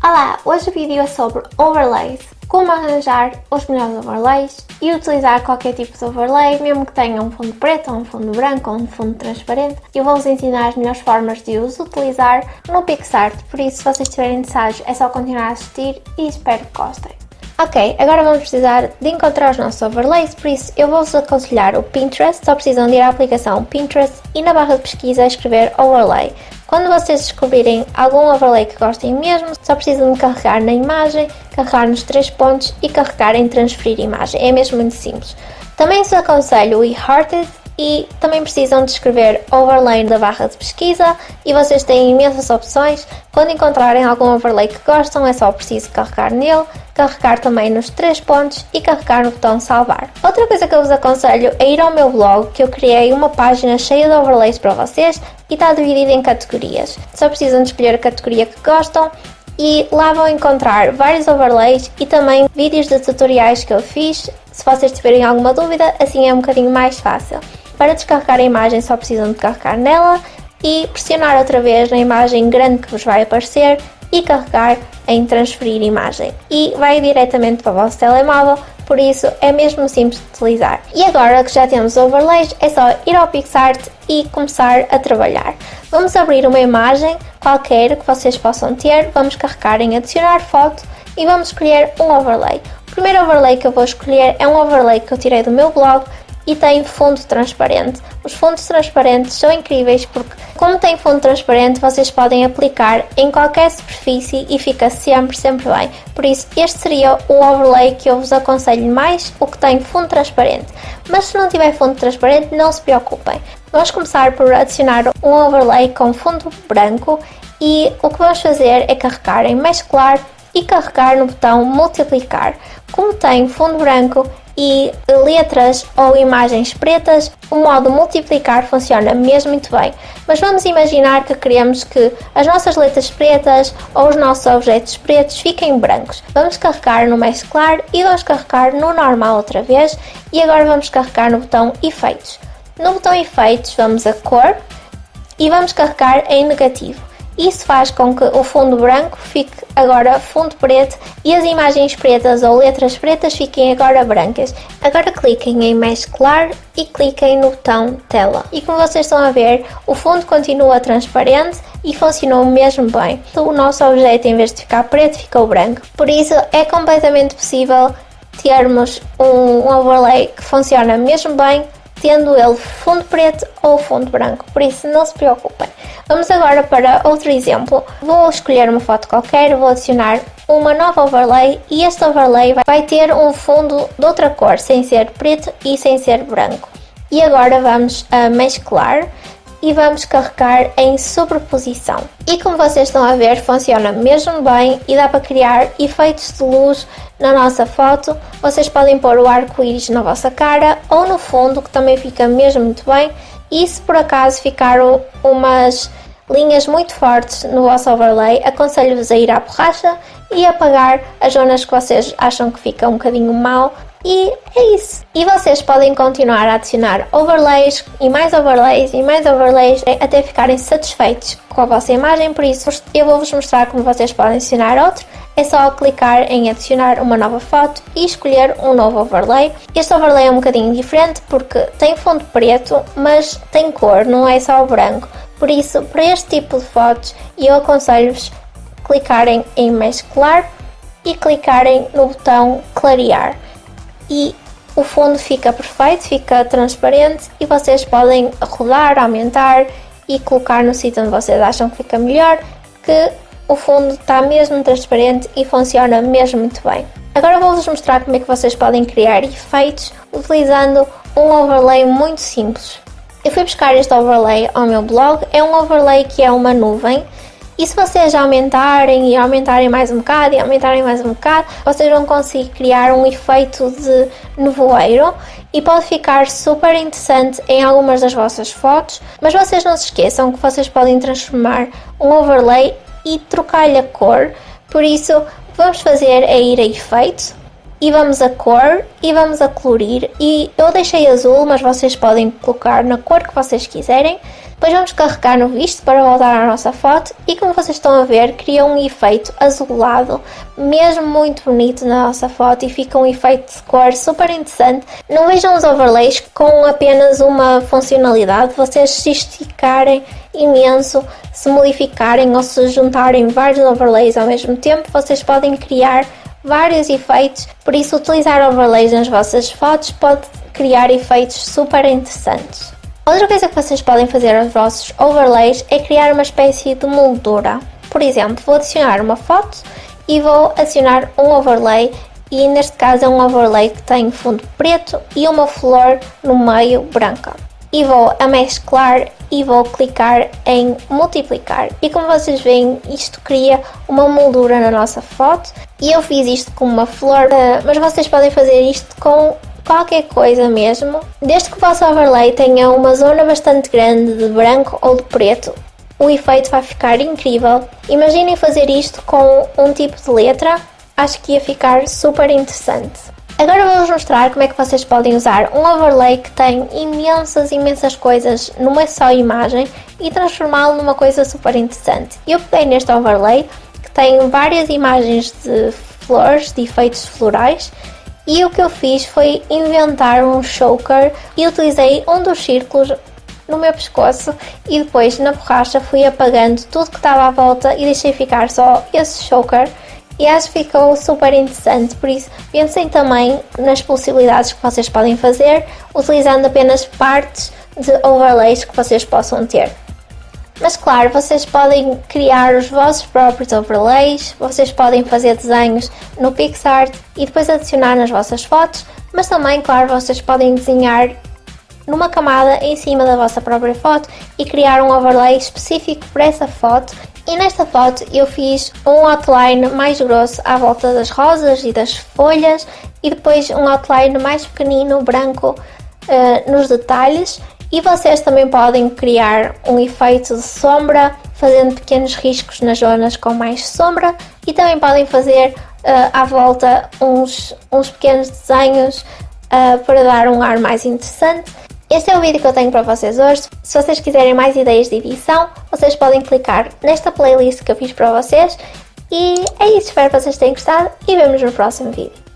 Olá, hoje o vídeo é sobre overlays, como arranjar os melhores overlays e utilizar qualquer tipo de overlay, mesmo que tenha um fundo preto, um fundo branco ou um fundo transparente. Eu vou-vos ensinar as melhores formas de os utilizar no PixArt, por isso se vocês estiverem interessados é só continuar a assistir e espero que gostem. Ok, agora vamos precisar de encontrar os nossos overlays, por isso eu vou-vos aconselhar o Pinterest, só precisam de ir à aplicação Pinterest e na barra de pesquisa escrever overlay. Quando vocês descobrirem algum overlay que gostem mesmo, só precisam de carregar na imagem, carregar nos três pontos e carregar em transferir imagem. É mesmo muito simples. Também vos aconselho o eHearted e também precisam de escrever overlay da barra de pesquisa e vocês têm imensas opções. Quando encontrarem algum overlay que gostam é só preciso carregar nele, carregar também nos três pontos e carregar no botão salvar. Outra coisa que eu vos aconselho é ir ao meu blog que eu criei uma página cheia de overlays para vocês e está dividida em categorias. Só precisam de escolher a categoria que gostam e lá vão encontrar vários overlays e também vídeos de tutoriais que eu fiz. Se vocês tiverem alguma dúvida, assim é um bocadinho mais fácil. Para descarregar a imagem só precisam de carregar nela e pressionar outra vez na imagem grande que vos vai aparecer e carregar em transferir imagem e vai diretamente para o vosso telemóvel, por isso é mesmo simples de utilizar. E agora que já temos overlays, é só ir ao PixArt e começar a trabalhar. Vamos abrir uma imagem qualquer que vocês possam ter, vamos carregar em adicionar foto e vamos escolher um overlay. O primeiro overlay que eu vou escolher é um overlay que eu tirei do meu blog e tem fundo transparente. Os fundos transparentes são incríveis porque, como tem fundo transparente, vocês podem aplicar em qualquer superfície e fica sempre, sempre bem. Por isso, este seria o overlay que eu vos aconselho mais, o que tem fundo transparente. Mas se não tiver fundo transparente, não se preocupem. Vamos começar por adicionar um overlay com fundo branco e o que vamos fazer é carregar em mesclar e carregar no botão multiplicar. Como tem fundo branco, e letras ou imagens pretas, o modo multiplicar funciona mesmo muito bem. Mas vamos imaginar que queremos que as nossas letras pretas ou os nossos objetos pretos fiquem brancos. Vamos carregar no mesclar e vamos carregar no normal outra vez e agora vamos carregar no botão efeitos. No botão efeitos vamos a cor e vamos carregar em negativo. Isso faz com que o fundo branco fique agora fundo preto e as imagens pretas ou letras pretas fiquem agora brancas. Agora cliquem em mesclar e cliquem no botão tela. E como vocês estão a ver, o fundo continua transparente e funcionou mesmo bem. O nosso objeto em vez de ficar preto ficou branco. Por isso é completamente possível termos um overlay que funciona mesmo bem tendo ele fundo preto ou fundo branco, por isso não se preocupem. Vamos agora para outro exemplo. Vou escolher uma foto qualquer, vou adicionar uma nova overlay e este overlay vai ter um fundo de outra cor, sem ser preto e sem ser branco. E agora vamos a mesclar e vamos carregar em sobreposição. E como vocês estão a ver, funciona mesmo bem e dá para criar efeitos de luz na nossa foto. Vocês podem pôr o arco-íris na vossa cara ou no fundo, que também fica mesmo muito bem. E se por acaso ficaram umas linhas muito fortes no vosso overlay, aconselho-vos a ir à borracha e apagar as zonas que vocês acham que fica um bocadinho mal e é isso. E vocês podem continuar a adicionar overlays e mais overlays e mais overlays até ficarem satisfeitos com a vossa imagem, por isso eu vou-vos mostrar como vocês podem adicionar outro. É só clicar em adicionar uma nova foto e escolher um novo overlay. Este overlay é um bocadinho diferente porque tem fundo preto, mas tem cor, não é só branco. Por isso, para este tipo de fotos, eu aconselho-vos clicarem em mesclar e clicarem no botão clarear e o fundo fica perfeito, fica transparente e vocês podem rodar, aumentar e colocar no sítio onde vocês acham que fica melhor, que o fundo está mesmo transparente e funciona mesmo muito bem. Agora vou-vos mostrar como é que vocês podem criar efeitos utilizando um overlay muito simples. Eu fui buscar este overlay ao meu blog, é um overlay que é uma nuvem e se vocês aumentarem e aumentarem mais um bocado e aumentarem mais um bocado, vocês vão conseguir criar um efeito de nevoeiro. E pode ficar super interessante em algumas das vossas fotos, mas vocês não se esqueçam que vocês podem transformar um overlay e trocar-lhe a cor, por isso vamos fazer é ir a efeito. E vamos a cor e vamos a colorir. E eu deixei azul, mas vocês podem colocar na cor que vocês quiserem Depois vamos carregar no visto para voltar à nossa foto e como vocês estão a ver, cria um efeito azulado, mesmo muito bonito na nossa foto e fica um efeito de cor super interessante. Não vejam os overlays com apenas uma funcionalidade, vocês se esticarem imenso, se modificarem ou se juntarem vários overlays ao mesmo tempo, vocês podem criar vários efeitos, por isso utilizar overlays nas vossas fotos pode criar efeitos super interessantes. Outra coisa que vocês podem fazer aos vossos overlays é criar uma espécie de moldura. Por exemplo, vou adicionar uma foto e vou adicionar um overlay e neste caso é um overlay que tem fundo preto e uma flor no meio branca. E vou a mesclar e vou clicar em multiplicar e como vocês veem isto cria uma moldura na nossa foto e eu fiz isto com uma flor, eh, mas vocês podem fazer isto com qualquer coisa mesmo, desde que o vosso overlay tenha uma zona bastante grande de branco ou de preto, o efeito vai ficar incrível. Imaginem fazer isto com um tipo de letra, acho que ia ficar super interessante. Agora vou-vos mostrar como é que vocês podem usar um overlay que tem imensas, imensas coisas numa só imagem e transformá-lo numa coisa super interessante. Eu peguei neste overlay que tem várias imagens de flores, de efeitos florais e o que eu fiz foi inventar um choker e utilizei um dos círculos no meu pescoço e depois na borracha fui apagando tudo que estava à volta e deixei ficar só esse choker e acho que ficou super interessante, por isso pensem também nas possibilidades que vocês podem fazer utilizando apenas partes de overlays que vocês possam ter. Mas claro, vocês podem criar os vossos próprios overlays, vocês podem fazer desenhos no PixArt e depois adicionar nas vossas fotos, mas também, claro, vocês podem desenhar numa camada em cima da vossa própria foto e criar um overlay específico para essa foto. E nesta foto eu fiz um outline mais grosso à volta das rosas e das folhas e depois um outline mais pequenino, branco, uh, nos detalhes e vocês também podem criar um efeito de sombra fazendo pequenos riscos nas zonas com mais sombra e também podem fazer uh, à volta uns, uns pequenos desenhos uh, para dar um ar mais interessante. Este é o vídeo que eu tenho para vocês hoje. Se vocês quiserem mais ideias de edição, vocês podem clicar nesta playlist que eu fiz para vocês. E é isso, espero que vocês tenham gostado e vemos no próximo vídeo.